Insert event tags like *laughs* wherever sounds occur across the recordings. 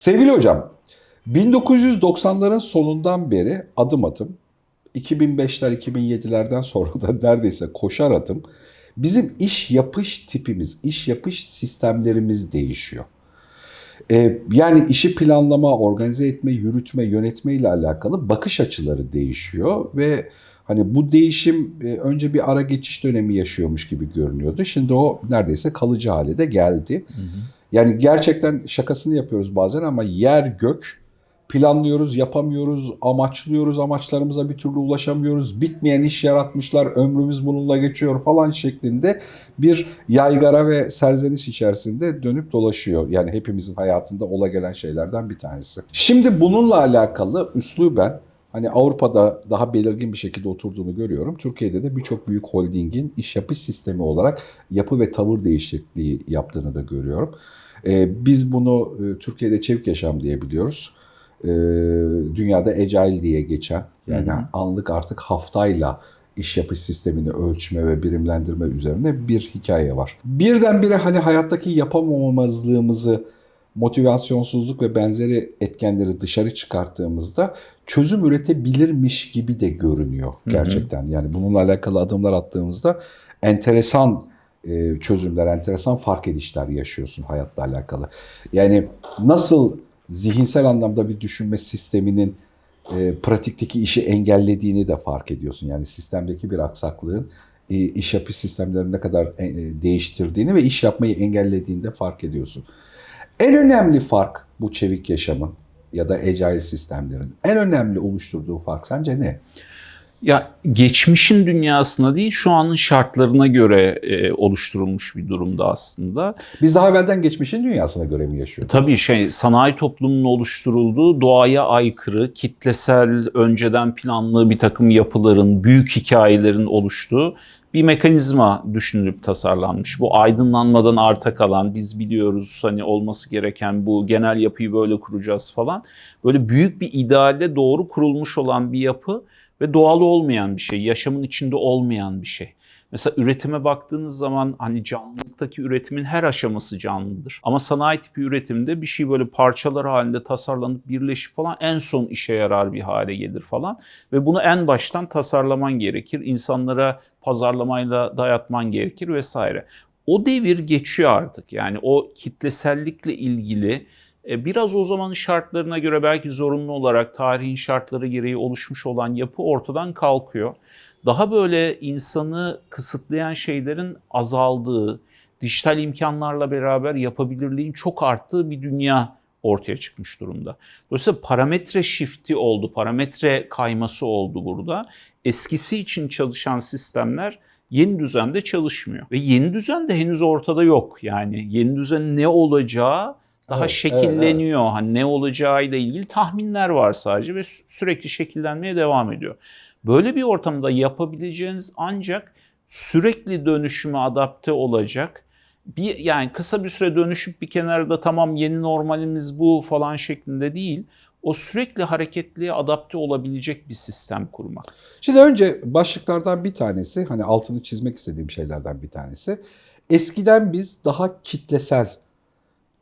Sevgili hocam, 1990'ların sonundan beri adım adım, 2005'ler 2007'lerden sonra da *laughs* neredeyse koşar adım bizim iş yapış tipimiz, iş yapış sistemlerimiz değişiyor. Ee, yani işi planlama, organize etme, yürütme, yönetme ile alakalı bakış açıları değişiyor ve hani bu değişim e, önce bir ara geçiş dönemi yaşıyormuş gibi görünüyordu. Şimdi o neredeyse kalıcı hale de geldi. Hı hı. Yani gerçekten şakasını yapıyoruz bazen ama yer gök planlıyoruz, yapamıyoruz, amaçlıyoruz, amaçlarımıza bir türlü ulaşamıyoruz. Bitmeyen iş yaratmışlar, ömrümüz bununla geçiyor falan şeklinde bir yaygara ve serzeniş içerisinde dönüp dolaşıyor. Yani hepimizin hayatında ola gelen şeylerden bir tanesi. Şimdi bununla alakalı üsluben hani Avrupa'da daha belirgin bir şekilde oturduğunu görüyorum. Türkiye'de de birçok büyük holdingin iş yapış sistemi olarak yapı ve tavır değişikliği yaptığını da görüyorum. Ee, biz bunu e, Türkiye'de çevik yaşam diyebiliyoruz. Ee, dünyada agile diye geçen yani hı hı. anlık artık haftayla iş yapış sistemini ölçme ve birimlendirme üzerine bir hikaye var. Birdenbire hani hayattaki yapamamazlığımızı motivasyonsuzluk ve benzeri etkenleri dışarı çıkarttığımızda çözüm üretebilirmiş gibi de görünüyor gerçekten. Hı hı. Yani bununla alakalı adımlar attığımızda enteresan e, çözümler, enteresan fark edişler yaşıyorsun hayatla alakalı. Yani nasıl zihinsel anlamda bir düşünme sisteminin e, pratikteki işi engellediğini de fark ediyorsun. Yani sistemdeki bir aksaklığın e, iş yapış sistemlerini ne kadar değiştirdiğini ve iş yapmayı engellediğini de fark ediyorsun. En önemli fark bu çevik yaşamın ya da agile sistemlerin en önemli oluşturduğu fark sence ne? Ya geçmişin dünyasına değil şu anın şartlarına göre e, oluşturulmuş bir durumda aslında. Biz daha evvelden geçmişin dünyasına göre mi yaşıyoruz? Tabii şey sanayi toplumunun oluşturulduğu doğaya aykırı, kitlesel, önceden planlı bir takım yapıların, büyük hikayelerin oluştuğu bir mekanizma düşünülüp tasarlanmış. Bu aydınlanmadan arta kalan, biz biliyoruz hani olması gereken bu genel yapıyı böyle kuracağız falan. Böyle büyük bir idealle doğru kurulmuş olan bir yapı ve doğal olmayan bir şey, yaşamın içinde olmayan bir şey. Mesela üretime baktığınız zaman hani canlılıktaki üretimin her aşaması canlıdır. Ama sanayi tipi üretimde bir şey böyle parçalar halinde tasarlanıp birleşip falan en son işe yarar bir hale gelir falan. Ve bunu en baştan tasarlaman gerekir. İnsanlara pazarlamayla dayatman gerekir vesaire. O devir geçiyor artık. Yani o kitlesellikle ilgili biraz o zamanın şartlarına göre belki zorunlu olarak tarihin şartları gereği oluşmuş olan yapı ortadan kalkıyor. Daha böyle insanı kısıtlayan şeylerin azaldığı, dijital imkanlarla beraber yapabilirliğin çok arttığı bir dünya ortaya çıkmış durumda. Dolayısıyla parametre shifti oldu, parametre kayması oldu burada. Eskisi için çalışan sistemler yeni düzende çalışmıyor. Ve yeni düzen de henüz ortada yok. Yani yeni düzen ne olacağı daha evet, şekilleniyor. Evet, evet. Hani ne olacağıyla ilgili tahminler var sadece ve sürekli şekillenmeye devam ediyor. Böyle bir ortamda yapabileceğiniz ancak sürekli dönüşüme adapte olacak bir yani kısa bir süre dönüşüp bir kenarda tamam yeni normalimiz bu falan şeklinde değil. O sürekli hareketliğe adapte olabilecek bir sistem kurmak. Şimdi önce başlıklardan bir tanesi hani altını çizmek istediğim şeylerden bir tanesi. Eskiden biz daha kitlesel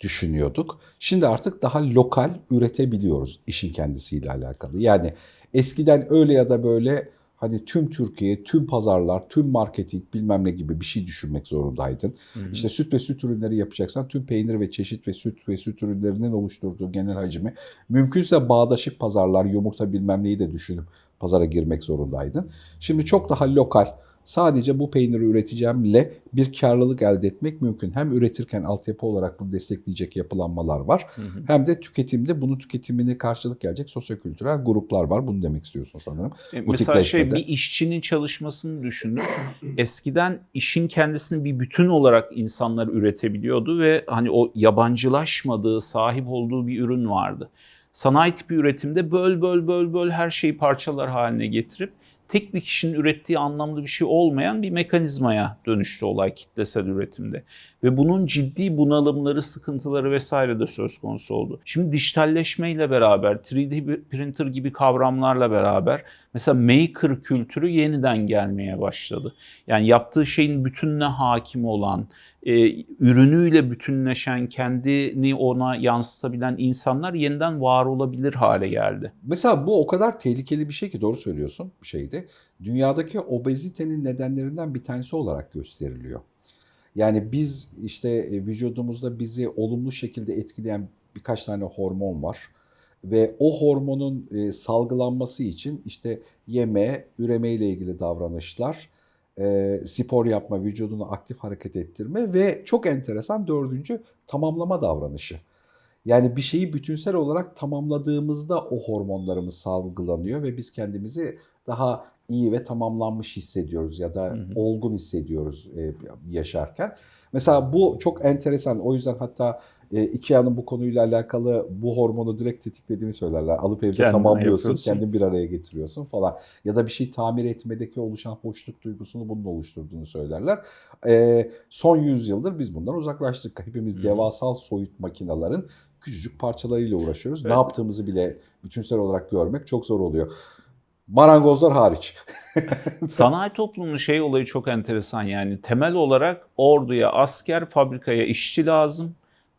düşünüyorduk. Şimdi artık daha lokal üretebiliyoruz işin kendisiyle alakalı. Yani eskiden öyle ya da böyle hani tüm Türkiye, tüm pazarlar, tüm marketing bilmem ne gibi bir şey düşünmek zorundaydın. Hı hı. İşte süt ve süt ürünleri yapacaksan tüm peynir ve çeşit ve süt ve süt ürünlerinin oluşturduğu genel hacmi mümkünse bağdaşık pazarlar, yumurta bilmem neyi de düşünüp pazara girmek zorundaydın. Şimdi çok daha lokal, sadece bu peyniri üreteceğimle bir karlılık elde etmek mümkün. Hem üretirken altyapı olarak bunu destekleyecek yapılanmalar var. Hı hı. Hem de tüketimde bunu tüketimini karşılık gelecek sosyokültürel gruplar var. Bunu demek istiyorsun sanırım. E, mesela şey bir işçinin çalışmasını düşünün. *clears throat* Eskiden işin kendisini bir bütün olarak insanlar üretebiliyordu ve hani o yabancılaşmadığı, sahip olduğu bir ürün vardı. Sanayi tipi üretimde böl böl böl böl her şeyi parçalar haline getirip tek bir kişinin ürettiği anlamlı bir şey olmayan bir mekanizmaya dönüştü olay kitlesel üretimde. Ve bunun ciddi bunalımları, sıkıntıları vesaire de söz konusu oldu. Şimdi dijitalleşmeyle beraber, 3D printer gibi kavramlarla beraber mesela maker kültürü yeniden gelmeye başladı. Yani yaptığı şeyin bütününe hakim olan, e, ürünüyle bütünleşen, kendini ona yansıtabilen insanlar yeniden var olabilir hale geldi. Mesela bu o kadar tehlikeli bir şey ki doğru söylüyorsun bir şeydi. Dünyadaki obezitenin nedenlerinden bir tanesi olarak gösteriliyor. Yani biz işte e, vücudumuzda bizi olumlu şekilde etkileyen birkaç tane hormon var. Ve o hormonun e, salgılanması için işte yeme, üreme ile ilgili davranışlar, e, spor yapma, vücudunu aktif hareket ettirme ve çok enteresan dördüncü tamamlama davranışı. Yani bir şeyi bütünsel olarak tamamladığımızda o hormonlarımız salgılanıyor ve biz kendimizi daha iyi ve tamamlanmış hissediyoruz ya da hı hı. olgun hissediyoruz e, yaşarken. Mesela bu çok enteresan. O yüzden hatta e, Ikea'nın bu konuyla alakalı bu hormonu direkt tetiklediğini söylerler. Alıp evde Kendine tamamlıyorsun, yapıyorsun. kendin bir araya getiriyorsun falan. Ya da bir şey tamir etmedeki oluşan hoşluk duygusunu bunun oluşturduğunu söylerler. E, son yüzyıldır biz bundan uzaklaştık. Hepimiz hmm. devasal soyut makinelerin küçücük parçalarıyla uğraşıyoruz. Evet. Ne yaptığımızı bile bütünsel olarak görmek çok zor oluyor. Marangozlar hariç. *laughs* Sanayi toplumunun şey olayı çok enteresan yani temel olarak orduya asker, fabrikaya işçi lazım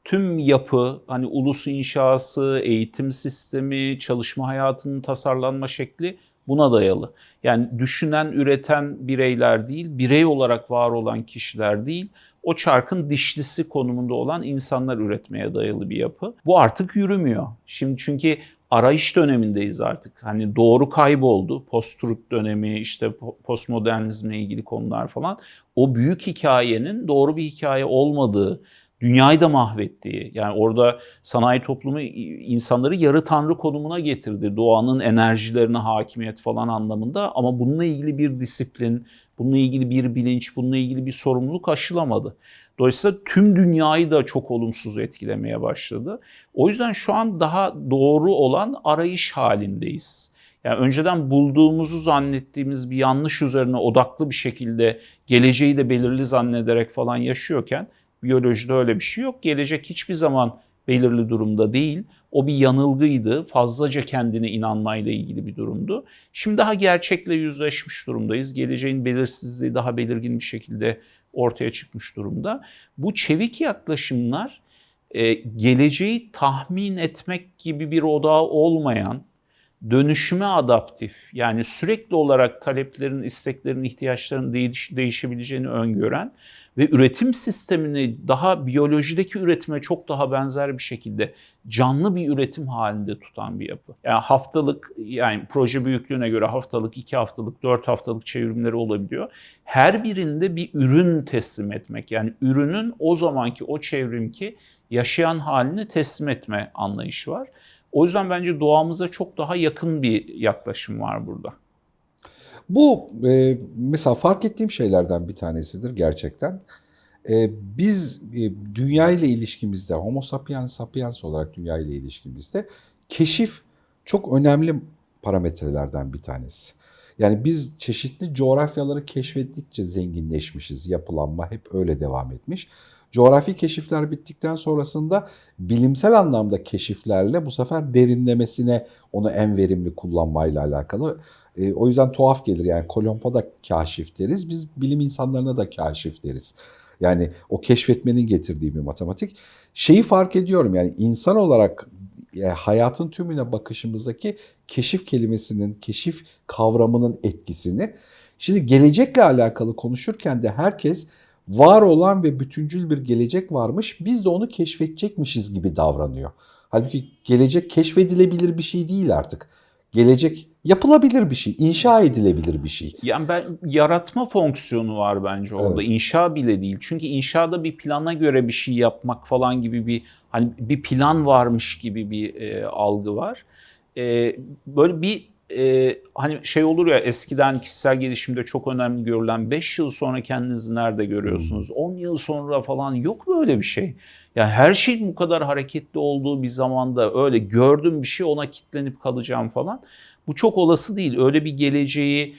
tüm yapı, hani ulus inşası, eğitim sistemi, çalışma hayatının tasarlanma şekli buna dayalı. Yani düşünen, üreten bireyler değil, birey olarak var olan kişiler değil, o çarkın dişlisi konumunda olan insanlar üretmeye dayalı bir yapı. Bu artık yürümüyor. Şimdi çünkü arayış dönemindeyiz artık. Hani doğru kayboldu. Post-truth dönemi, işte postmodernizmle ilgili konular falan. O büyük hikayenin doğru bir hikaye olmadığı, dünyayı da mahvettiği, yani orada sanayi toplumu insanları yarı tanrı konumuna getirdi. Doğanın enerjilerine hakimiyet falan anlamında ama bununla ilgili bir disiplin, bununla ilgili bir bilinç, bununla ilgili bir sorumluluk aşılamadı. Dolayısıyla tüm dünyayı da çok olumsuz etkilemeye başladı. O yüzden şu an daha doğru olan arayış halindeyiz. Yani önceden bulduğumuzu zannettiğimiz bir yanlış üzerine odaklı bir şekilde geleceği de belirli zannederek falan yaşıyorken Biyolojide öyle bir şey yok. Gelecek hiçbir zaman belirli durumda değil. O bir yanılgıydı. Fazlaca kendine inanmayla ilgili bir durumdu. Şimdi daha gerçekle yüzleşmiş durumdayız. Geleceğin belirsizliği daha belirgin bir şekilde ortaya çıkmış durumda. Bu çevik yaklaşımlar e, geleceği tahmin etmek gibi bir odağı olmayan, dönüşüme adaptif yani sürekli olarak taleplerin, isteklerin, ihtiyaçların değiş, değişebileceğini öngören ve üretim sistemini daha biyolojideki üretime çok daha benzer bir şekilde canlı bir üretim halinde tutan bir yapı. Yani haftalık yani proje büyüklüğüne göre haftalık, iki haftalık, dört haftalık çevrimleri olabiliyor. Her birinde bir ürün teslim etmek yani ürünün o zamanki o çevrimki yaşayan halini teslim etme anlayışı var. O yüzden bence doğamıza çok daha yakın bir yaklaşım var burada. Bu e, mesela fark ettiğim şeylerden bir tanesidir gerçekten. E, biz e, dünya ile ilişkimizde, homo sapiens sapiens olarak dünya ile ilişkimizde keşif çok önemli parametrelerden bir tanesi. Yani biz çeşitli coğrafyaları keşfettikçe zenginleşmişiz. Yapılanma hep öyle devam etmiş. Coğrafi keşifler bittikten sonrasında bilimsel anlamda keşiflerle bu sefer derinlemesine onu en verimli kullanmayla alakalı. E, o yüzden tuhaf gelir yani Kolombo da kaşif deriz. Biz bilim insanlarına da kaşif deriz. Yani o keşfetmenin getirdiği bir matematik. Şeyi fark ediyorum yani insan olarak e, hayatın tümüne bakışımızdaki keşif kelimesinin, keşif kavramının etkisini. Şimdi gelecekle alakalı konuşurken de herkes var olan ve bütüncül bir gelecek varmış. Biz de onu keşfedecekmişiz gibi davranıyor. Halbuki gelecek keşfedilebilir bir şey değil artık. Gelecek yapılabilir bir şey, inşa edilebilir bir şey. Yani ben yaratma fonksiyonu var bence orada. Evet. İnşa bile değil. Çünkü inşada bir plana göre bir şey yapmak falan gibi bir hani bir plan varmış gibi bir e, algı var. E, böyle bir e, hani şey olur ya eskiden kişisel gelişimde çok önemli görülen 5 yıl sonra kendinizi nerede görüyorsunuz? 10 hmm. yıl sonra falan yok böyle bir şey. Yani her şeyin bu kadar hareketli olduğu bir zamanda öyle gördüm bir şey ona kitlenip kalacağım falan. Bu çok olası değil. Öyle bir geleceği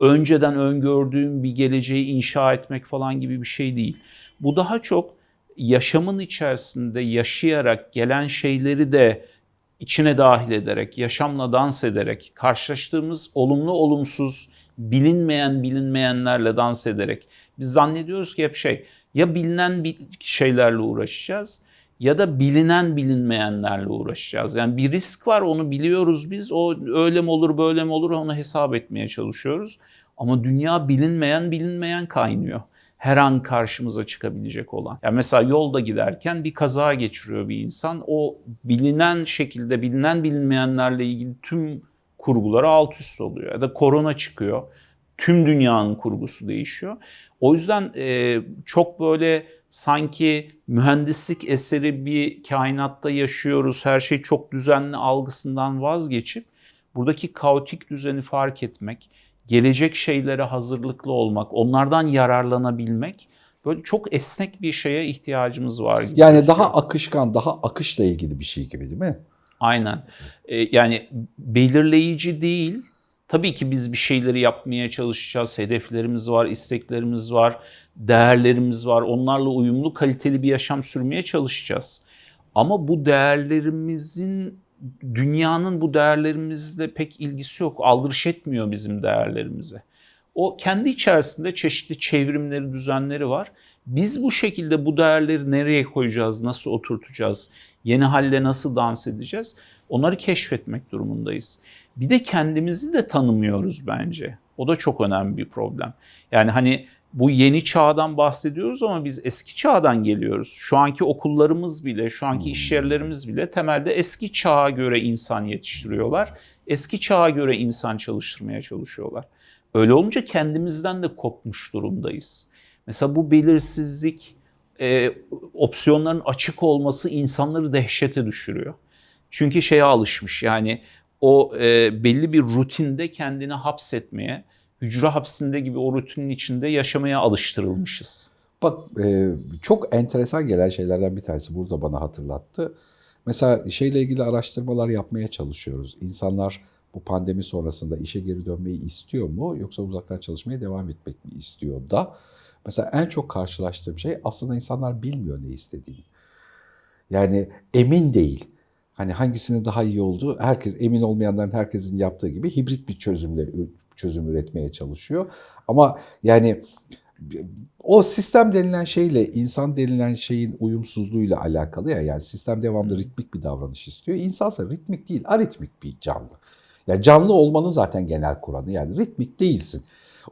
önceden öngördüğüm bir geleceği inşa etmek falan gibi bir şey değil. Bu daha çok yaşamın içerisinde yaşayarak gelen şeyleri de içine dahil ederek, yaşamla dans ederek, karşılaştığımız olumlu olumsuz, bilinmeyen bilinmeyenlerle dans ederek Biz zannediyoruz ki hep şey ya bilinen şeylerle uğraşacağız ya da bilinen bilinmeyenlerle uğraşacağız. Yani bir risk var onu biliyoruz biz. O öyle mi olur böyle mi olur onu hesap etmeye çalışıyoruz. Ama dünya bilinmeyen bilinmeyen kaynıyor. Her an karşımıza çıkabilecek olan. Yani mesela yolda giderken bir kaza geçiriyor bir insan. O bilinen şekilde bilinen bilinmeyenlerle ilgili tüm kurguları alt üst oluyor. Ya da korona çıkıyor. Tüm dünyanın kurgusu değişiyor. O yüzden e, çok böyle sanki mühendislik eseri bir kainatta yaşıyoruz. Her şey çok düzenli algısından vazgeçip buradaki kaotik düzeni fark etmek, gelecek şeylere hazırlıklı olmak, onlardan yararlanabilmek böyle çok esnek bir şeye ihtiyacımız var gibi. Yani daha akışkan, daha akışla ilgili bir şey gibi değil mi? Aynen. Ee, yani belirleyici değil. Tabii ki biz bir şeyleri yapmaya çalışacağız. Hedeflerimiz var, isteklerimiz var, değerlerimiz var. Onlarla uyumlu, kaliteli bir yaşam sürmeye çalışacağız. Ama bu değerlerimizin dünyanın bu değerlerimizle pek ilgisi yok. Aldırış etmiyor bizim değerlerimize. O kendi içerisinde çeşitli çevrimleri, düzenleri var. Biz bu şekilde bu değerleri nereye koyacağız, nasıl oturtacağız, yeni halle nasıl dans edeceğiz? Onları keşfetmek durumundayız. Bir de kendimizi de tanımıyoruz bence. O da çok önemli bir problem. Yani hani bu yeni çağdan bahsediyoruz ama biz eski çağdan geliyoruz. Şu anki okullarımız bile, şu anki iş yerlerimiz bile temelde eski çağa göre insan yetiştiriyorlar. Eski çağa göre insan çalıştırmaya çalışıyorlar. Öyle olunca kendimizden de kopmuş durumdayız. Mesela bu belirsizlik, e, opsiyonların açık olması insanları dehşete düşürüyor. Çünkü şeye alışmış yani o e, belli bir rutinde kendini hapsetmeye, hücre hapsinde gibi o rutinin içinde yaşamaya alıştırılmışız. Bak e, çok enteresan gelen şeylerden bir tanesi burada bana hatırlattı. Mesela şeyle ilgili araştırmalar yapmaya çalışıyoruz. İnsanlar bu pandemi sonrasında işe geri dönmeyi istiyor mu yoksa uzaktan çalışmaya devam etmek mi istiyor da? Mesela en çok karşılaştığım şey aslında insanlar bilmiyor ne istediğini. Yani emin değil. Hani hangisinin daha iyi olduğu herkes emin olmayanların herkesin yaptığı gibi hibrit bir çözümle çözüm üretmeye çalışıyor. Ama yani o sistem denilen şeyle insan denilen şeyin uyumsuzluğuyla alakalı ya yani sistem devamlı ritmik bir davranış istiyor. İnsansa ritmik değil, aritmik bir canlı. Yani canlı olmanın zaten genel kuranı yani ritmik değilsin.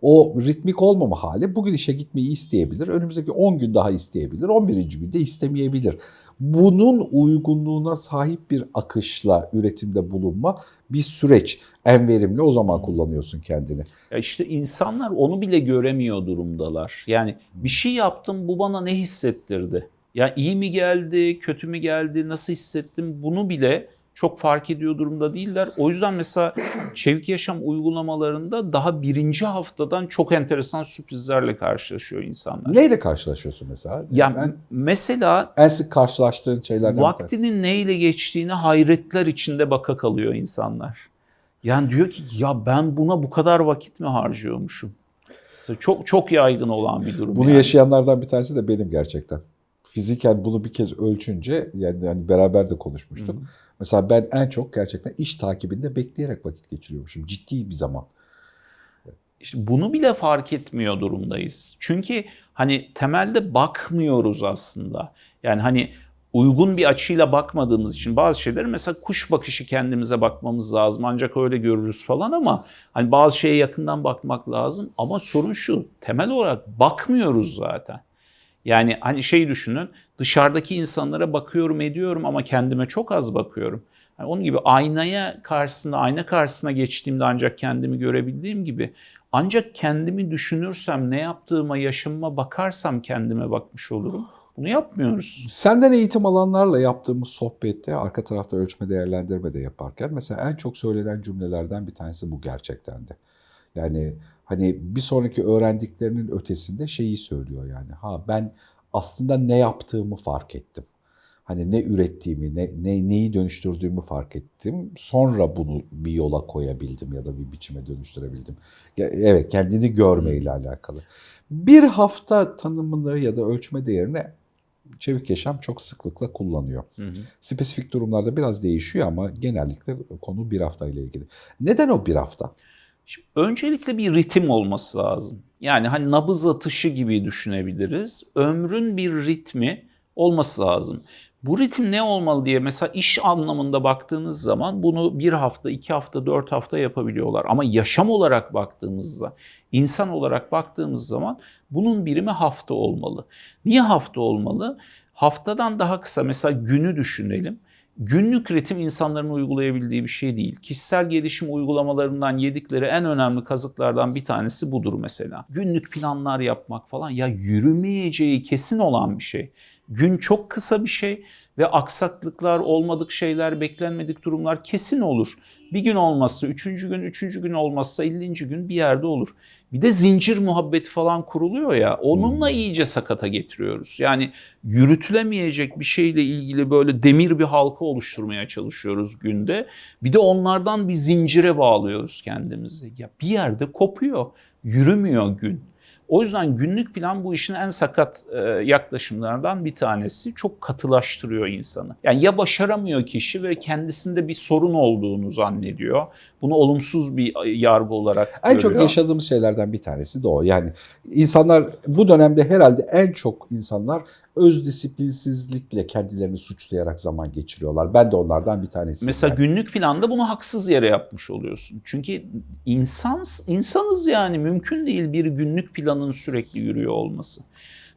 O ritmik olmama hali bugün işe gitmeyi isteyebilir. Önümüzdeki 10 gün daha isteyebilir. 11. günde istemeyebilir. Bunun uygunluğuna sahip bir akışla üretimde bulunma bir süreç. En verimli o zaman kullanıyorsun kendini. Ya işte insanlar onu bile göremiyor durumdalar. Yani bir şey yaptım bu bana ne hissettirdi? Ya iyi mi geldi, kötü mü geldi, nasıl hissettim bunu bile çok fark ediyor durumda değiller. O yüzden mesela çevik yaşam uygulamalarında daha birinci haftadan çok enteresan sürprizlerle karşılaşıyor insanlar. Neyle karşılaşıyorsun mesela? Ya ben mesela en sık karşılaştığın şeylerden vaktinin neyle geçtiğine hayretler içinde baka kalıyor insanlar. Yani diyor ki ya ben buna bu kadar vakit mi harcıyormuşum? Mesela çok çok yaygın olan bir durum. Bunu yani. yaşayanlardan bir tanesi de benim gerçekten. Fiziken bunu bir kez ölçünce yani, yani beraber de konuşmuştuk. Hı hı. Mesela ben en çok gerçekten iş takibinde bekleyerek vakit geçiriyormuşum. Ciddi bir zaman. İşte bunu bile fark etmiyor durumdayız. Çünkü hani temelde bakmıyoruz aslında. Yani hani uygun bir açıyla bakmadığımız için bazı şeyleri mesela kuş bakışı kendimize bakmamız lazım. Ancak öyle görürüz falan ama hani bazı şeye yakından bakmak lazım. Ama sorun şu temel olarak bakmıyoruz zaten. Yani hani şey düşünün dışarıdaki insanlara bakıyorum ediyorum ama kendime çok az bakıyorum. Yani onun gibi aynaya karşısında ayna karşısına geçtiğimde ancak kendimi görebildiğim gibi ancak kendimi düşünürsem ne yaptığıma yaşamıma bakarsam kendime bakmış olurum. Bunu yapmıyoruz. Senden eğitim alanlarla yaptığımız sohbette arka tarafta ölçme değerlendirme de yaparken mesela en çok söylenen cümlelerden bir tanesi bu gerçekten de. Yani hani bir sonraki öğrendiklerinin ötesinde şeyi söylüyor yani. Ha ben aslında ne yaptığımı fark ettim. Hani ne ürettiğimi, ne, ne neyi dönüştürdüğümü fark ettim. Sonra bunu bir yola koyabildim ya da bir biçime dönüştürebildim. Ya, Evet, kendini görmeyle alakalı. Bir hafta tanımını ya da ölçme değerini çevik yaşam çok sıklıkla kullanıyor. Hı hı. Spesifik durumlarda biraz değişiyor ama genellikle konu bir hafta ile ilgili. Neden o bir hafta? Şimdi öncelikle bir ritim olması lazım. Yani hani nabız atışı gibi düşünebiliriz. Ömrün bir ritmi olması lazım. Bu ritim ne olmalı diye mesela iş anlamında baktığınız zaman bunu bir hafta, iki hafta, dört hafta yapabiliyorlar. Ama yaşam olarak baktığımızda, insan olarak baktığımız zaman bunun birimi hafta olmalı. Niye hafta olmalı? Haftadan daha kısa mesela günü düşünelim. Günlük ritim insanların uygulayabildiği bir şey değil. Kişisel gelişim uygulamalarından yedikleri en önemli kazıklardan bir tanesi budur mesela. Günlük planlar yapmak falan ya yürümeyeceği kesin olan bir şey. Gün çok kısa bir şey ve aksaklıklar, olmadık şeyler, beklenmedik durumlar kesin olur. Bir gün olmazsa üçüncü gün, üçüncü gün olmazsa ellinci gün bir yerde olur. Bir de zincir muhabbeti falan kuruluyor ya onunla iyice sakata getiriyoruz. Yani yürütülemeyecek bir şeyle ilgili böyle demir bir halka oluşturmaya çalışıyoruz günde. Bir de onlardan bir zincire bağlıyoruz kendimizi. Ya bir yerde kopuyor, yürümüyor gün. O yüzden günlük plan bu işin en sakat e, yaklaşımlardan bir tanesi. Çok katılaştırıyor insanı. Yani ya başaramıyor kişi ve kendisinde bir sorun olduğunu zannediyor. Bunu olumsuz bir yargı olarak En görüyor. çok yaşadığımız şeylerden bir tanesi de o. Yani insanlar bu dönemde herhalde en çok insanlar öz disiplinsizlikle kendilerini suçlayarak zaman geçiriyorlar. Ben de onlardan bir tanesiyim. Mesela yani. günlük planda bunu haksız yere yapmış oluyorsun. Çünkü insan insanız yani mümkün değil bir günlük planın sürekli yürüyor olması.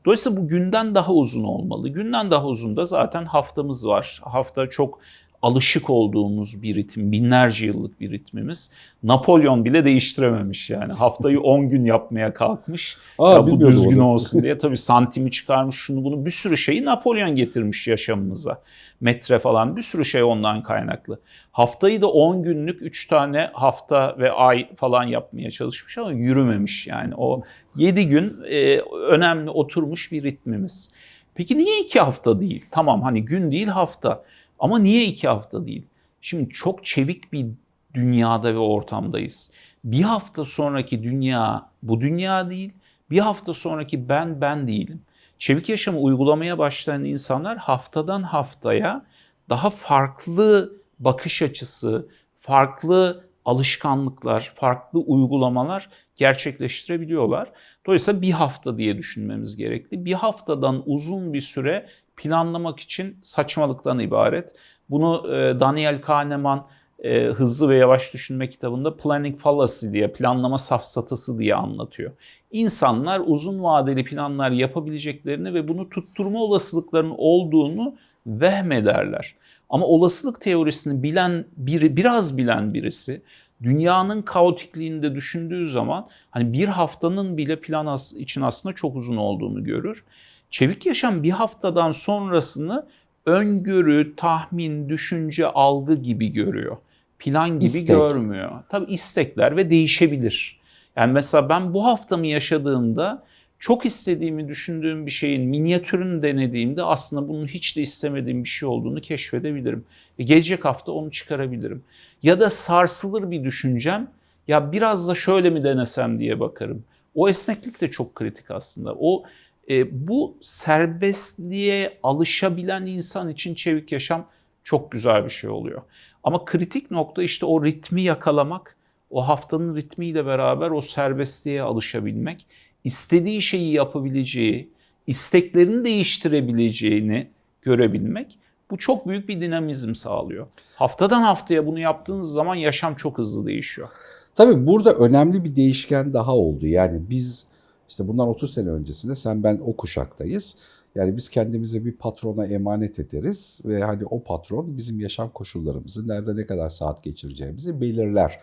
Dolayısıyla bu günden daha uzun olmalı. Günden daha uzun da zaten haftamız var. Hafta çok alışık olduğumuz bir ritim, binlerce yıllık bir ritmimiz. Napolyon bile değiştirememiş yani. Haftayı *laughs* 10 gün yapmaya kalkmış. Aa, ya bu düzgün onu. olsun diye. Tabii santimi çıkarmış şunu bunu bir sürü şeyi Napolyon getirmiş yaşamımıza. Metre falan bir sürü şey ondan kaynaklı. Haftayı da 10 günlük 3 tane hafta ve ay falan yapmaya çalışmış ama yürümemiş yani. O 7 gün e, önemli oturmuş bir ritmimiz. Peki niye 2 hafta değil? Tamam hani gün değil hafta. Ama niye 2 hafta değil? Şimdi çok çevik bir dünyada ve ortamdayız. Bir hafta sonraki dünya bu dünya değil. Bir hafta sonraki ben ben değilim. Çevik yaşamı uygulamaya başlayan insanlar haftadan haftaya daha farklı bakış açısı, farklı alışkanlıklar, farklı uygulamalar gerçekleştirebiliyorlar. Dolayısıyla bir hafta diye düşünmemiz gerekli. Bir haftadan uzun bir süre planlamak için saçmalıktan ibaret. Bunu e, Daniel Kahneman e, Hızlı ve Yavaş Düşünme kitabında Planning Fallacy diye, planlama safsatası diye anlatıyor. İnsanlar uzun vadeli planlar yapabileceklerini ve bunu tutturma olasılıklarının olduğunu vehmederler. Ama olasılık teorisini bilen biri, biraz bilen birisi dünyanın kaotikliğini de düşündüğü zaman hani bir haftanın bile plan için aslında çok uzun olduğunu görür. Çevik yaşam bir haftadan sonrasını öngörü, tahmin, düşünce, algı gibi görüyor. Plan gibi İstek. görmüyor. Tabii istekler ve değişebilir. Yani mesela ben bu haftamı yaşadığımda çok istediğimi düşündüğüm bir şeyin minyatürünü denediğimde aslında bunun hiç de istemediğim bir şey olduğunu keşfedebilirim. E, gelecek hafta onu çıkarabilirim. Ya da sarsılır bir düşüncem ya biraz da şöyle mi denesem diye bakarım. O esneklik de çok kritik aslında. O e, bu serbestliğe alışabilen insan için çevik yaşam çok güzel bir şey oluyor. Ama kritik nokta işte o ritmi yakalamak, o haftanın ritmiyle beraber o serbestliğe alışabilmek, istediği şeyi yapabileceği, isteklerini değiştirebileceğini görebilmek. Bu çok büyük bir dinamizm sağlıyor. Haftadan haftaya bunu yaptığınız zaman yaşam çok hızlı değişiyor. Tabii burada önemli bir değişken daha oldu. Yani biz işte bundan 30 sene öncesinde sen ben o kuşaktayız. Yani biz kendimize bir patrona emanet ederiz ve hani o patron bizim yaşam koşullarımızı, nerede ne kadar saat geçireceğimizi belirler.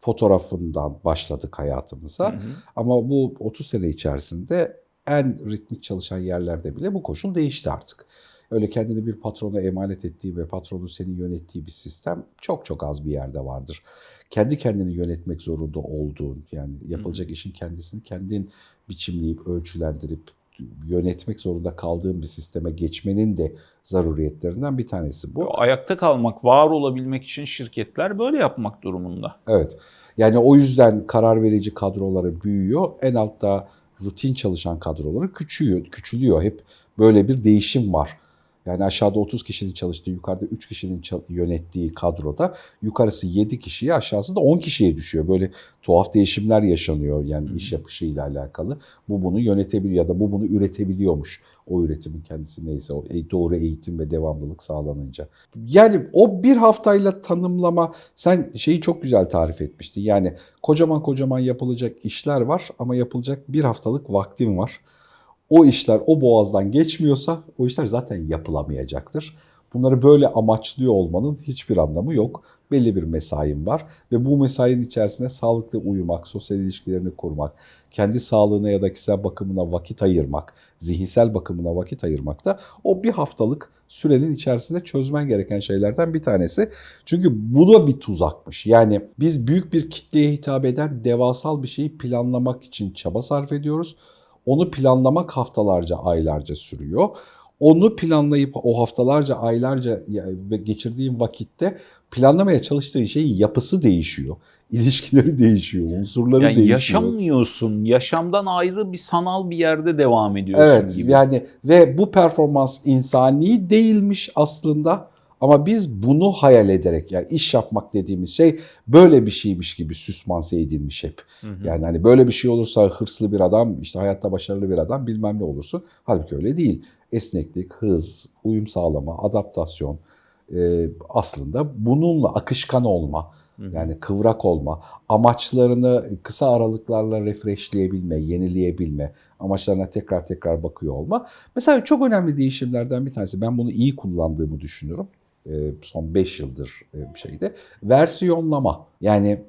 Fotoğrafından başladık hayatımıza. Hı hı. Ama bu 30 sene içerisinde en ritmik çalışan yerlerde bile bu koşul değişti artık. Öyle kendini bir patrona emanet ettiği ve patronun seni yönettiği bir sistem çok çok az bir yerde vardır. Kendi kendini yönetmek zorunda olduğun yani yapılacak işin kendisini kendin biçimleyip ölçülendirip yönetmek zorunda kaldığın bir sisteme geçmenin de zaruriyetlerinden bir tanesi bu. Ayakta kalmak, var olabilmek için şirketler böyle yapmak durumunda. Evet. Yani o yüzden karar verici kadroları büyüyor. En altta rutin çalışan kadroları küçüyor, küçülüyor. Hep böyle bir değişim var. Yani aşağıda 30 kişinin çalıştığı, yukarıda 3 kişinin yönettiği kadroda yukarısı 7 kişiye, aşağısı da 10 kişiye düşüyor. Böyle tuhaf değişimler yaşanıyor yani iş yapışıyla alakalı. Bu bunu yönetebiliyor ya da bu bunu üretebiliyormuş. O üretimin kendisi neyse o e, doğru eğitim ve devamlılık sağlanınca. Yani o bir haftayla tanımlama sen şeyi çok güzel tarif etmiştin. Yani kocaman kocaman yapılacak işler var ama yapılacak bir haftalık vaktin var o işler o boğazdan geçmiyorsa o işler zaten yapılamayacaktır. Bunları böyle amaçlıyor olmanın hiçbir anlamı yok. Belli bir mesain var ve bu mesainin içerisinde sağlıklı uyumak, sosyal ilişkilerini kurmak, kendi sağlığına ya da kişisel bakımına vakit ayırmak, zihinsel bakımına vakit ayırmak da o bir haftalık sürenin içerisinde çözmen gereken şeylerden bir tanesi. Çünkü bu da bir tuzakmış. Yani biz büyük bir kitleye hitap eden devasal bir şeyi planlamak için çaba sarf ediyoruz. Onu planlamak haftalarca, aylarca sürüyor. Onu planlayıp o haftalarca, aylarca geçirdiğin vakitte planlamaya çalıştığın şeyin yapısı değişiyor. *laughs* İlişkileri değişiyor, unsurları yani değişiyor. Yaşamıyorsun. Yaşamdan ayrı bir sanal bir yerde devam ediyorsun evet, gibi. yani ve bu performans insani değilmiş aslında ama biz bunu hayal ederek yani iş yapmak dediğimiz şey böyle bir şeymiş gibi süsmanse edilmiş hep. Hı hı. Yani hani böyle bir şey olursa hırslı bir adam, işte hayatta başarılı bir adam bilmem ne olursun. Halbuki öyle değil. Esneklik, hız, uyum sağlama, adaptasyon e, aslında bununla akışkan olma. Yani kıvrak olma, amaçlarını kısa aralıklarla refreshleyebilme, yenileyebilme, amaçlarına tekrar tekrar bakıyor olma. Mesela çok önemli değişimlerden bir tanesi, ben bunu iyi kullandığımı düşünüyorum. E, son 5 yıldır e, şeyde. Versiyonlama. Yani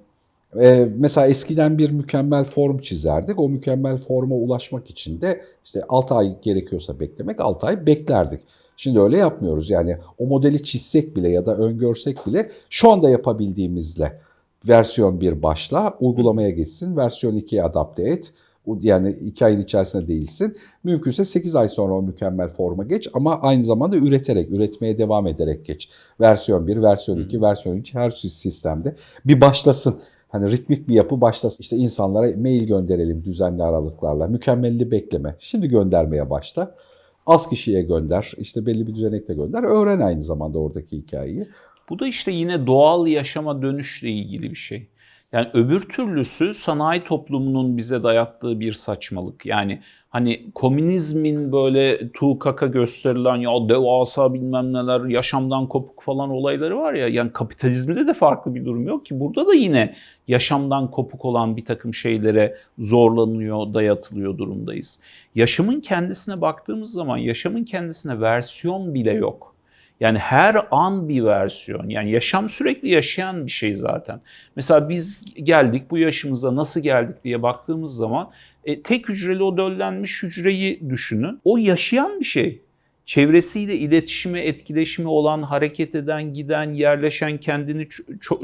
e, mesela eskiden bir mükemmel form çizerdik. O mükemmel forma ulaşmak için de işte 6 ay gerekiyorsa beklemek 6 ay beklerdik. Şimdi öyle yapmıyoruz. Yani o modeli çizsek bile ya da öngörsek bile şu anda yapabildiğimizle versiyon 1 başla, uygulamaya geçsin, versiyon 2'ye adapte et yani iki ayın içerisinde değilsin. Mümkünse 8 ay sonra o mükemmel forma geç ama aynı zamanda üreterek, üretmeye devam ederek geç. Versiyon 1, versiyon 2, versiyon 3 her sistemde bir başlasın. Hani ritmik bir yapı başlasın. İşte insanlara mail gönderelim düzenli aralıklarla. Mükemmelliği bekleme. Şimdi göndermeye başla. Az kişiye gönder. İşte belli bir düzenekle gönder. Öğren aynı zamanda oradaki hikayeyi. Bu da işte yine doğal yaşama dönüşle ilgili bir şey. Yani öbür türlüsü sanayi toplumunun bize dayattığı bir saçmalık. Yani hani komünizmin böyle tuğkaka gösterilen ya devasa bilmem neler yaşamdan kopuk falan olayları var ya. Yani kapitalizmde de farklı bir durum yok ki. Burada da yine yaşamdan kopuk olan bir takım şeylere zorlanıyor, dayatılıyor durumdayız. Yaşamın kendisine baktığımız zaman yaşamın kendisine versiyon bile yok. Yani her an bir versiyon. Yani yaşam sürekli yaşayan bir şey zaten. Mesela biz geldik bu yaşımıza nasıl geldik diye baktığımız zaman e, tek hücreli o döllenmiş hücreyi düşünün. O yaşayan bir şey. Çevresiyle iletişimi, etkileşimi olan, hareket eden, giden, yerleşen, kendini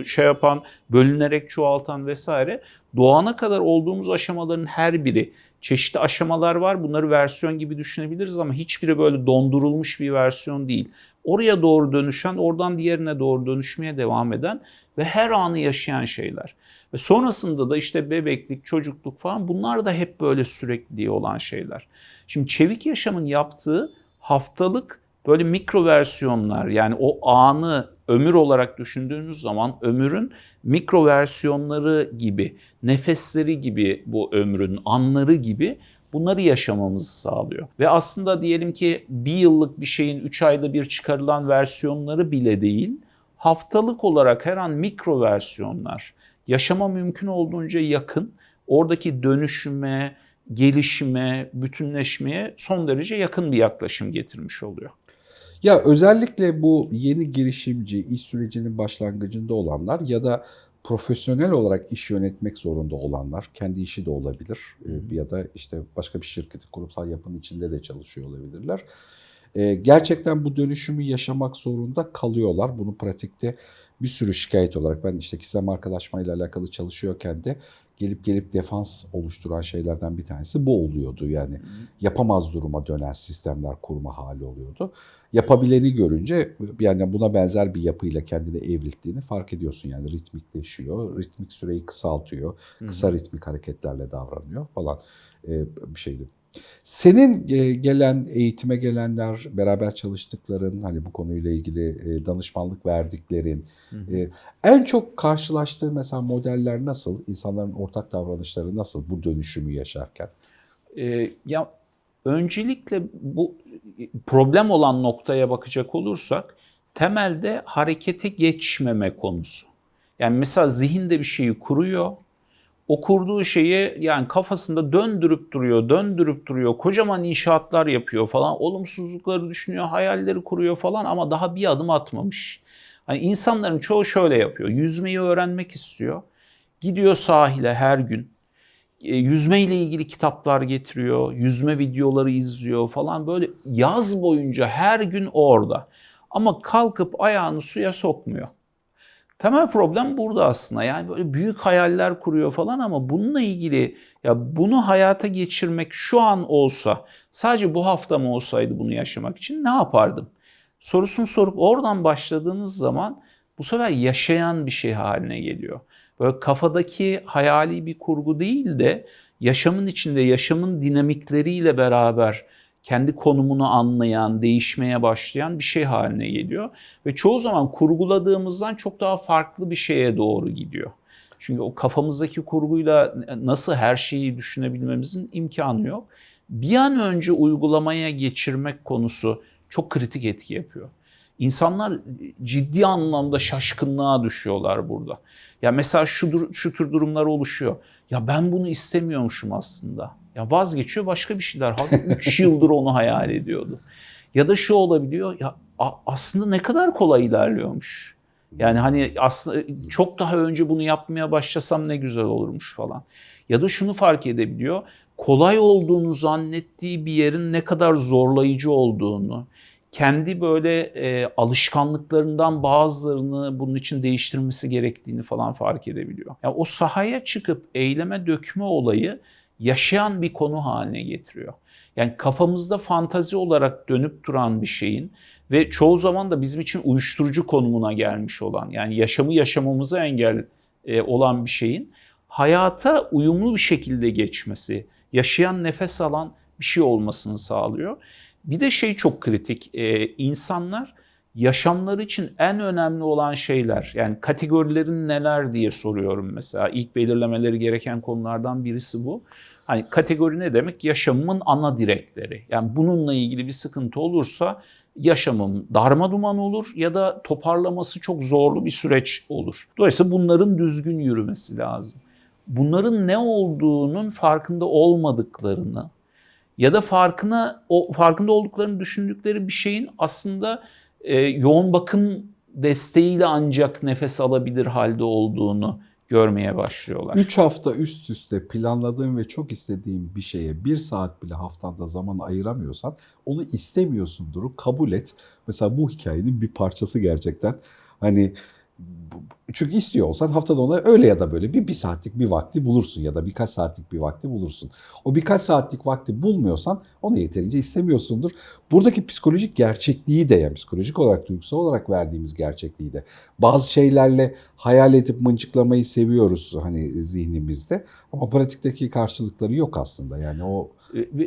şey yapan, bölünerek çoğaltan vesaire. Doğana kadar olduğumuz aşamaların her biri çeşitli aşamalar var. Bunları versiyon gibi düşünebiliriz ama hiçbiri böyle dondurulmuş bir versiyon değil oraya doğru dönüşen, oradan diğerine doğru dönüşmeye devam eden ve her anı yaşayan şeyler. Ve sonrasında da işte bebeklik, çocukluk falan bunlar da hep böyle sürekli olan şeyler. Şimdi çevik yaşamın yaptığı haftalık böyle mikro versiyonlar yani o anı ömür olarak düşündüğünüz zaman ömürün mikro versiyonları gibi, nefesleri gibi bu ömrün anları gibi bunları yaşamamızı sağlıyor. Ve aslında diyelim ki bir yıllık bir şeyin 3 ayda bir çıkarılan versiyonları bile değil, haftalık olarak her an mikro versiyonlar, yaşama mümkün olduğunca yakın, oradaki dönüşüme, gelişime, bütünleşmeye son derece yakın bir yaklaşım getirmiş oluyor. Ya özellikle bu yeni girişimci, iş sürecinin başlangıcında olanlar ya da profesyonel olarak iş yönetmek zorunda olanlar, kendi işi de olabilir e, ya da işte başka bir şirketin kurumsal yapının içinde de çalışıyor olabilirler. E, gerçekten bu dönüşümü yaşamak zorunda kalıyorlar. Bunu pratikte bir sürü şikayet olarak ben işte kişisel markalaşma ile alakalı çalışıyorken de gelip gelip defans oluşturan şeylerden bir tanesi bu oluyordu. Yani yapamaz duruma dönen sistemler kurma hali oluyordu yapabileni görünce yani buna benzer bir yapıyla kendini evrilttiğini fark ediyorsun. Yani ritmikleşiyor, ritmik süreyi kısaltıyor, kısa ritmik hareketlerle davranıyor falan e, bir şeydi. Senin e, gelen eğitime gelenler, beraber çalıştıkların, hani bu konuyla ilgili e, danışmanlık verdiklerin, e, en çok karşılaştığın mesela modeller nasıl? İnsanların ortak davranışları nasıl bu dönüşümü yaşarken? Ee, ya öncelikle bu problem olan noktaya bakacak olursak temelde harekete geçmeme konusu. Yani mesela zihinde bir şeyi kuruyor. O kurduğu şeyi yani kafasında döndürüp duruyor, döndürüp duruyor. Kocaman inşaatlar yapıyor falan. Olumsuzlukları düşünüyor, hayalleri kuruyor falan ama daha bir adım atmamış. Hani insanların çoğu şöyle yapıyor. Yüzmeyi öğrenmek istiyor. Gidiyor sahile her gün. E, yüzme ile ilgili kitaplar getiriyor. Yüzme videoları izliyor falan. Böyle yaz boyunca her gün orada. Ama kalkıp ayağını suya sokmuyor. Temel problem burada aslında. Yani böyle büyük hayaller kuruyor falan ama bununla ilgili ya bunu hayata geçirmek şu an olsa sadece bu hafta mı olsaydı bunu yaşamak için ne yapardım? Sorusunu sorup oradan başladığınız zaman bu sefer yaşayan bir şey haline geliyor. Böyle kafadaki hayali bir kurgu değil de yaşamın içinde yaşamın dinamikleriyle beraber kendi konumunu anlayan, değişmeye başlayan bir şey haline geliyor. Ve çoğu zaman kurguladığımızdan çok daha farklı bir şeye doğru gidiyor. Çünkü o kafamızdaki kurguyla nasıl her şeyi düşünebilmemizin imkanı yok. Bir an önce uygulamaya geçirmek konusu çok kritik etki yapıyor. İnsanlar ciddi anlamda şaşkınlığa düşüyorlar burada. Ya mesela şu, şu tür durumlar oluşuyor. Ya ben bunu istemiyormuşum aslında. Ya vazgeçiyor başka bir şeyler. Halbuki *laughs* 3 yıldır onu hayal ediyordu. Ya da şu olabiliyor. Ya aslında ne kadar kolay ilerliyormuş. Yani hani aslında çok daha önce bunu yapmaya başlasam ne güzel olurmuş falan. Ya da şunu fark edebiliyor. Kolay olduğunu zannettiği bir yerin ne kadar zorlayıcı olduğunu, kendi böyle e, alışkanlıklarından bazılarını bunun için değiştirmesi gerektiğini falan fark edebiliyor. Yani o sahaya çıkıp eyleme dökme olayı yaşayan bir konu haline getiriyor. Yani kafamızda fantazi olarak dönüp duran bir şeyin ve çoğu zaman da bizim için uyuşturucu konumuna gelmiş olan yani yaşamı yaşamamıza engel e, olan bir şeyin hayata uyumlu bir şekilde geçmesi, yaşayan nefes alan bir şey olmasını sağlıyor. Bir de şey çok kritik, e, insanlar yaşamları için en önemli olan şeyler, yani kategorilerin neler diye soruyorum mesela. İlk belirlemeleri gereken konulardan birisi bu. Hani kategori ne demek? Yaşamımın ana direkleri. Yani bununla ilgili bir sıkıntı olursa yaşamım darma duman olur ya da toparlaması çok zorlu bir süreç olur. Dolayısıyla bunların düzgün yürümesi lazım. Bunların ne olduğunun farkında olmadıklarını ya da farkına o farkında olduklarını düşündükleri bir şeyin aslında e, yoğun bakım desteğiyle ancak nefes alabilir halde olduğunu görmeye başlıyorlar. 3 hafta üst üste planladığın ve çok istediğin bir şeye bir saat bile haftanda zaman ayıramıyorsan onu istemiyorsundur, kabul et. Mesela bu hikayenin bir parçası gerçekten. Hani çünkü istiyor olsan haftada ona öyle ya da böyle bir, bir saatlik bir vakti bulursun ya da birkaç saatlik bir vakti bulursun. O birkaç saatlik vakti bulmuyorsan onu yeterince istemiyorsundur. Buradaki psikolojik gerçekliği de yani psikolojik olarak duygusal olarak verdiğimiz gerçekliği de bazı şeylerle hayal edip mıncıklamayı seviyoruz hani zihnimizde ama pratikteki karşılıkları yok aslında yani o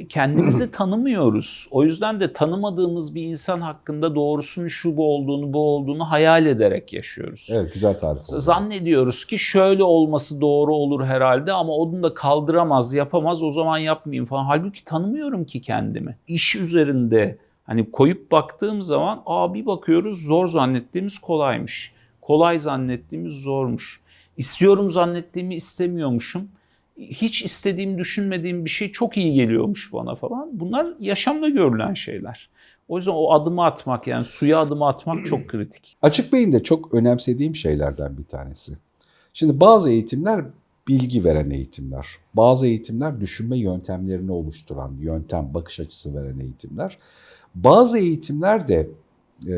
kendimizi *clears throat* tanımıyoruz. O yüzden de tanımadığımız bir insan hakkında doğrusunun şu bu olduğunu, bu olduğunu hayal ederek yaşıyoruz. Evet, güzel tarif oldu. Zannediyoruz ki şöyle olması doğru olur herhalde ama onu da kaldıramaz, yapamaz, o zaman yapmayayım falan. Halbuki tanımıyorum ki kendimi. İş üzerinde hani koyup baktığım zaman aa bir bakıyoruz zor zannettiğimiz kolaymış. Kolay zannettiğimiz zormuş. İstiyorum zannettiğimi istemiyormuşum hiç istediğim, düşünmediğim bir şey çok iyi geliyormuş bana falan. Bunlar yaşamda görülen şeyler. O yüzden o adımı atmak yani suya adımı atmak çok *clears throat* kritik. Açık beyin de çok önemsediğim şeylerden bir tanesi. Şimdi bazı eğitimler bilgi veren eğitimler. Bazı eğitimler düşünme yöntemlerini oluşturan, yöntem, bakış açısı veren eğitimler. Bazı eğitimler de e,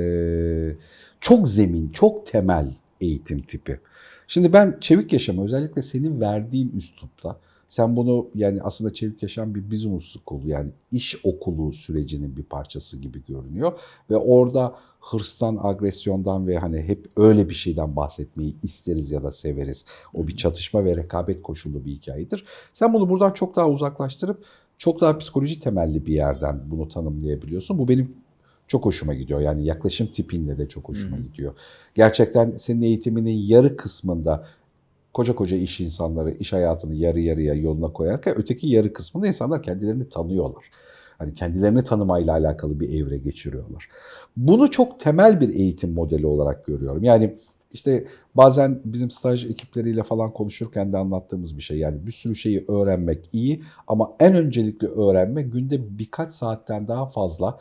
çok zemin, çok temel eğitim tipi. Şimdi ben Çevik Yaşam'a özellikle senin verdiğin üslupta sen bunu yani aslında Çevik Yaşam bir business school yani iş okulu sürecinin bir parçası gibi görünüyor. Ve orada hırstan, agresyondan ve hani hep öyle bir şeyden bahsetmeyi isteriz ya da severiz. O bir çatışma ve rekabet koşullu bir hikayedir. Sen bunu buradan çok daha uzaklaştırıp çok daha psikoloji temelli bir yerden bunu tanımlayabiliyorsun. Bu benim çok hoşuma gidiyor. Yani yaklaşım tipinle de çok hoşuma Hı. gidiyor. Gerçekten senin eğitiminin yarı kısmında koca koca iş insanları iş hayatını yarı yarıya yoluna koyarken öteki yarı kısmında insanlar kendilerini tanıyorlar. Hani kendilerini tanımayla alakalı bir evre geçiriyorlar. Bunu çok temel bir eğitim modeli olarak görüyorum. Yani işte bazen bizim staj ekipleriyle falan konuşurken de anlattığımız bir şey. Yani bir sürü şeyi öğrenmek iyi ama en öncelikli öğrenme günde birkaç saatten daha fazla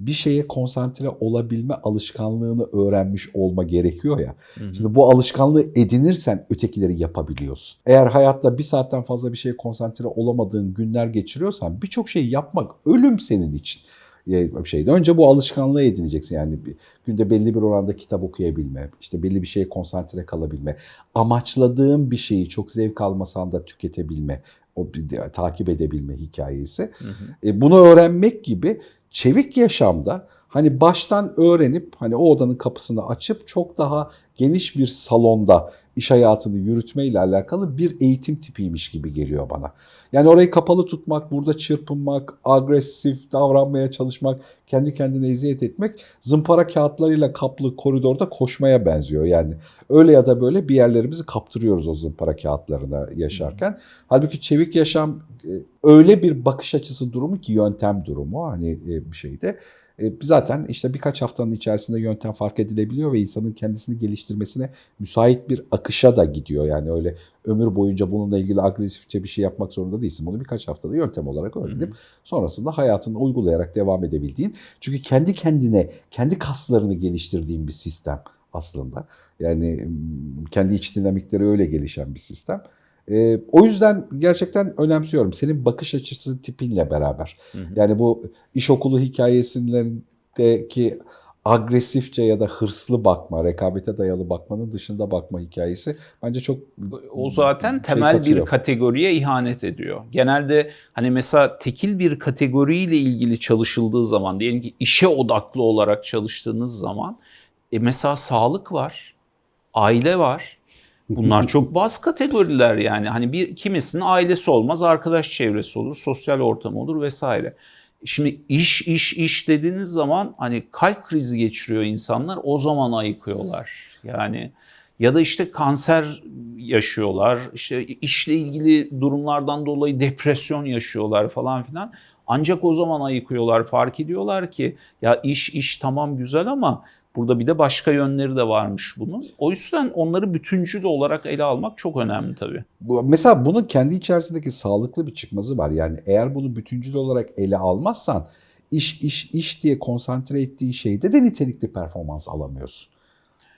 bir şeye konsantre olabilme alışkanlığını öğrenmiş olma gerekiyor ya. Hı hı. Şimdi bu alışkanlığı edinirsen ötekileri yapabiliyorsun. Eğer hayatta bir saatten fazla bir şeye konsantre olamadığın günler geçiriyorsan birçok şey yapmak ölüm senin için. Bir şeyde. Önce bu alışkanlığı edineceksin. Yani bir, günde belli bir oranda kitap okuyabilme, işte belli bir şeye konsantre kalabilme, amaçladığın bir şeyi çok zevk almasan da tüketebilme, o takip edebilme hikayesi. Hı hı. E, bunu öğrenmek gibi çevik yaşamda hani baştan öğrenip hani o odanın kapısını açıp çok daha geniş bir salonda iş hayatını yürütmeyle alakalı bir eğitim tipiymiş gibi geliyor bana. Yani orayı kapalı tutmak, burada çırpınmak, agresif davranmaya çalışmak, kendi kendine eziyet etmek zımpara kağıtlarıyla kaplı koridorda koşmaya benziyor. Yani öyle ya da böyle bir yerlerimizi kaptırıyoruz o zımpara kağıtlarına yaşarken. Halbuki çevik yaşam e, öyle bir bakış açısı durumu ki yöntem durumu hani e, bir şeyde. E, Zaten işte birkaç haftanın içerisinde yöntem fark edilebiliyor ve insanın kendisini geliştirmesine müsait bir akışa da gidiyor. Yani öyle ömür boyunca bununla ilgili agresifçe bir şey yapmak zorunda değilsin. Bunu birkaç haftada yöntem olarak öğrenip sonrasında hayatını uygulayarak devam edebildiğin. Çünkü kendi kendine, kendi kaslarını geliştirdiğin bir sistem aslında. Yani kendi iç dinamikleri öyle gelişen bir sistem. Ee, o yüzden gerçekten önemsiyorum. Senin bakış açısı tipinle beraber. Hı hı. Yani bu iş okulu hikayesindeki agresifçe ya da hırslı bakma, rekabete dayalı bakmanın dışında bakma hikayesi bence çok O zaten şey temel katıyor. bir kategoriye ihanet ediyor. Genelde hani mesela tekil bir kategoriyle ilgili çalışıldığı zaman diyelim ki işe odaklı olarak çalıştığınız zaman e mesela sağlık var, aile var. Bunlar *laughs* çok baz kategoriler yani. Hani bir kimisinin ailesi olmaz, arkadaş çevresi olur, sosyal ortam olur vesaire. Şimdi iş iş iş dediğiniz zaman hani kalp krizi geçiriyor insanlar o zaman ayıkıyorlar. Yani ya da işte kanser yaşıyorlar, işte işle ilgili durumlardan dolayı depresyon yaşıyorlar falan filan. Ancak o zaman ayıkıyorlar, fark ediyorlar ki ya iş iş tamam güzel ama burada bir de başka yönleri de varmış bunun. O yüzden onları bütüncül olarak ele almak çok önemli tabii. Bu- Mesela bunun kendi içerisindeki sağlıklı bir çıkmazı var. Yani eğer bunu bütüncül olarak ele almazsan iş iş iş diye konsantre ettiğin şeyde de nitelikli performans alamıyorsun.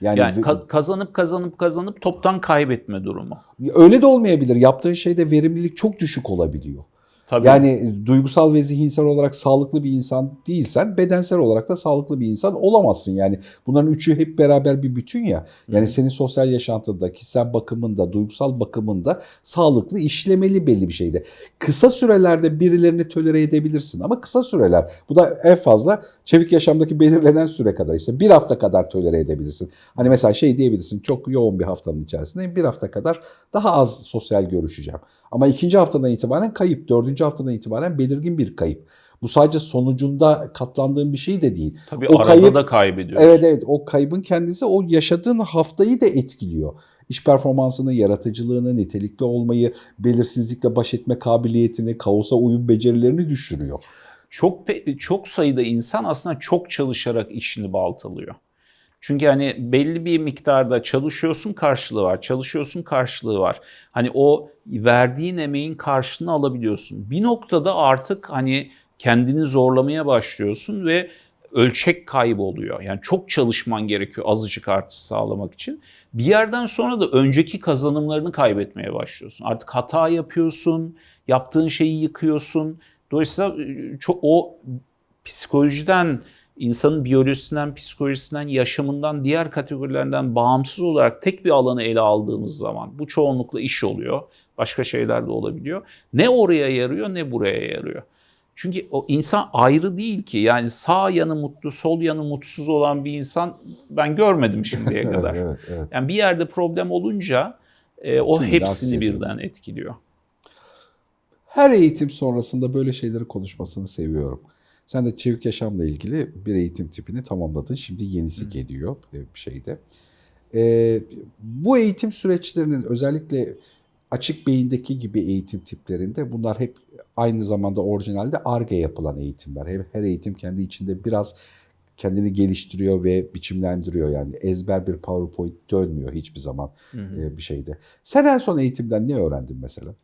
Yani, Yani ka- kazanıp kazanıp kazanıp toptan kaybetme durumu. öyle de olmayabilir. Yaptığın şeyde verimlilik çok düşük olabiliyor. Tabii. Yani duygusal ve zihinsel olarak sağlıklı bir insan değilsen bedensel olarak da sağlıklı bir insan olamazsın. Yani bunların üçü hep beraber bir bütün ya. Yani Hı. senin sosyal yaşantında, kişisel bakımında, duygusal bakımında sağlıklı işlemeli belli bir şeyde. Kısa sürelerde birilerini tolere edebilirsin ama kısa süreler. Bu da en fazla çevik yaşamdaki belirlenen süre kadar işte bir hafta kadar tolere edebilirsin. Hani mesela şey diyebilirsin çok yoğun bir haftanın içerisinde bir hafta kadar daha az sosyal görüşeceğim. Ama ikinci haftadan itibaren kayıp, dördüncü haftadan itibaren belirgin bir kayıp. Bu sadece sonucunda katlandığın bir şey de değil. Tabii o arada kayıp- da kaybediyoruz. Evet evet o kaybın kendisi o yaşadığın haftayı da etkiliyor. İş performansını, yaratıcılığını, nitelikli olmayı, belirsizlikle baş etme kabiliyetini, kaosa uyum becerilerini düşürüyor. Çok çok sayıda insan aslında çok çalışarak işini baltalıyor. Çünkü hani belli bir miktarda çalışıyorsun karşılığı var, çalışıyorsun karşılığı var. Hani o verdiğin emeğin karşılığını alabiliyorsun. Bir noktada artık hani kendini zorlamaya başlıyorsun ve ölçek kayboluyor. Yani çok çalışman gerekiyor azıcık artış sağlamak için. Bir yerden sonra da önceki kazanımlarını kaybetmeye başlıyorsun. Artık hata yapıyorsun, yaptığın şeyi yıkıyorsun. Dolayısıyla e, çok o psikolojiden, insanın biyolojisinden, psikolojisinden, yaşamından, diğer kategorilerinden bağımsız olarak tek bir alanı ele aldığımız zaman bu çoğunlukla iş oluyor. Başka şeyler de olabiliyor. Ne oraya yarıyor ne buraya yarıyor. Çünkü o insan ayrı değil ki. Yani sağ yanı mutlu, sol yanı mutsuz olan bir insan ben görmedim şimdiye *laughs* kadar. evet, evet. Yani bir yerde problem olunca e, o Tümünü hepsini birden etkiliyor. Her eğitim sonrasında böyle şeyleri konuşmasını seviyorum. Sen de çevik yaşamla ilgili bir eğitim tipini tamamladın. Şimdi yenisi geliyor e, bir şeyde. Ee, bu eğitim süreçlerinin özellikle açık beyindeki gibi eğitim tiplerinde bunlar hep aynı zamanda orijinalde ARGE yapılan eğitimler. Her, her eğitim kendi içinde biraz kendini geliştiriyor ve biçimlendiriyor yani ezber bir PowerPoint dönmüyor hiçbir zaman Hı hı. e, bir şeyde. Sen en son eğitimden ne öğrendin mesela?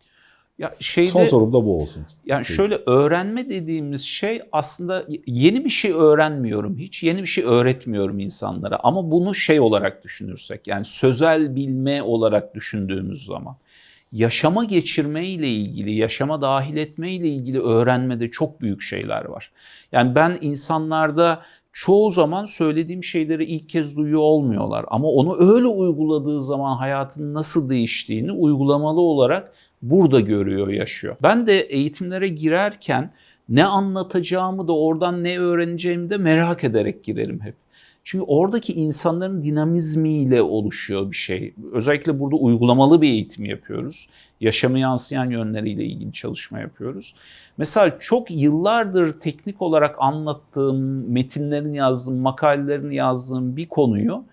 Ya şeyde Son sorum da bu olsun. Yani Şey, şöyle öğrenme dediğimiz şey aslında yeni bir şey öğrenmiyorum hiç. Yeni bir şey öğretmiyorum insanlara. Ama bunu şey olarak düşünürsek yani sözel bilme olarak düşündüğümüz zaman yaşama geçirme ile ilgili, yaşama dahil etme ile ilgili öğrenmede çok büyük şeyler var. Yani ben insanlarda çoğu zaman söylediğim şeyleri ilk kez duyuyor olmuyorlar. Ama onu öyle uyguladığı zaman hayatın nasıl değiştiğini uygulamalı olarak burada görüyor, yaşıyor. Ben de eğitimlere girerken ne anlatacağımı da oradan ne öğreneceğimi de merak ederek girerim hep. Çünkü oradaki insanların dinamizmiyle oluşuyor bir şey. Özellikle burada uygulamalı bir eğitim yapıyoruz. Yaşamı yansıyan yönleriyle ilgili çalışma yapıyoruz. Mesela çok yıllardır teknik olarak anlattığım, metinlerini yazdığım, makalelerini yazdığım bir konuyu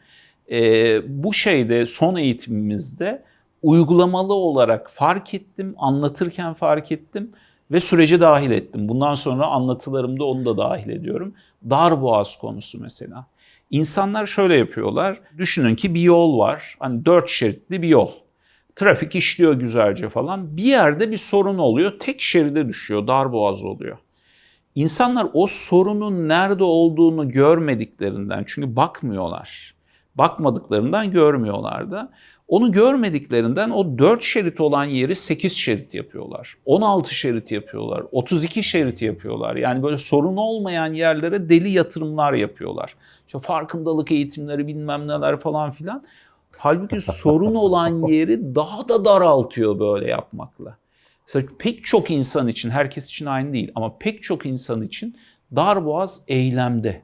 e, bu şeyde son eğitimimizde uygulamalı olarak fark ettim, anlatırken fark ettim ve sürece dahil ettim. Bundan sonra anlatılarımda onu da dahil ediyorum. Darboğaz konusu mesela. İnsanlar şöyle yapıyorlar. Düşünün ki bir yol var. Hani dört şeritli bir yol. Trafik işliyor güzelce falan. Bir yerde bir sorun oluyor. Tek şeride düşüyor. Darboğaz oluyor. İnsanlar o sorunun nerede olduğunu görmediklerinden çünkü bakmıyorlar. Bakmadıklarından görmüyorlar da. Onu görmediklerinden o 4 şerit olan yeri 8 şerit yapıyorlar. 16 şerit yapıyorlar. 32 şerit yapıyorlar. Yani böyle sorun olmayan yerlere deli yatırımlar yapıyorlar. İşte farkındalık eğitimleri bilmem neler falan filan. Halbuki sorun olan *laughs* yeri daha da daraltıyor böyle yapmakla. Mesela pek çok insan için, herkes için aynı değil ama pek çok insan için darboğaz eylemde.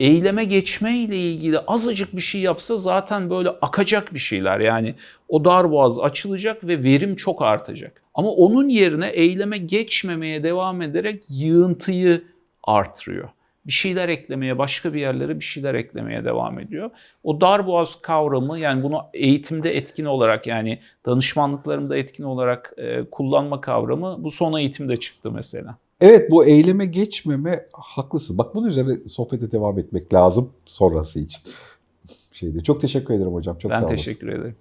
Eyleme geçme ile ilgili azıcık bir şey yapsa zaten böyle akacak bir şeyler. Yani o darboğaz açılacak ve verim çok artacak. Ama onun yerine eyleme geçmemeye devam ederek yığıntıyı artırıyor. Bir şeyler eklemeye, başka bir yerlere bir şeyler eklemeye devam ediyor. O darboğaz kavramı yani bunu eğitimde etkin olarak yani danışmanlıklarımda etkin olarak e, kullanma kavramı bu son eğitimde çıktı mesela. Evet bu eyleme geçmeme haklısın. Bak bunun üzerine sohbete devam etmek lazım sonrası için. Şeyde. Çok teşekkür ederim hocam. Çok sağ ben olasın. teşekkür ederim.